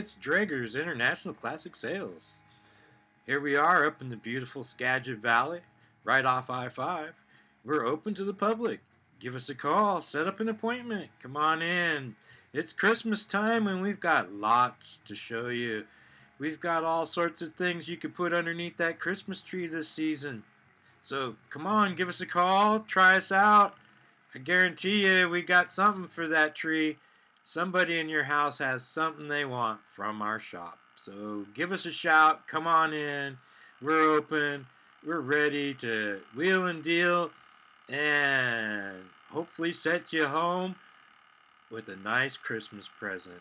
it's Drager's International Classic Sales. Here we are up in the beautiful Skagit Valley, right off I-5. We're open to the public. Give us a call, set up an appointment. Come on in. It's Christmas time and we've got lots to show you. We've got all sorts of things you could put underneath that Christmas tree this season. So come on, give us a call, try us out. I guarantee you we got something for that tree. Somebody in your house has something they want from our shop. So give us a shout, come on in. We're open. We're ready to wheel and deal and hopefully set you home with a nice Christmas present.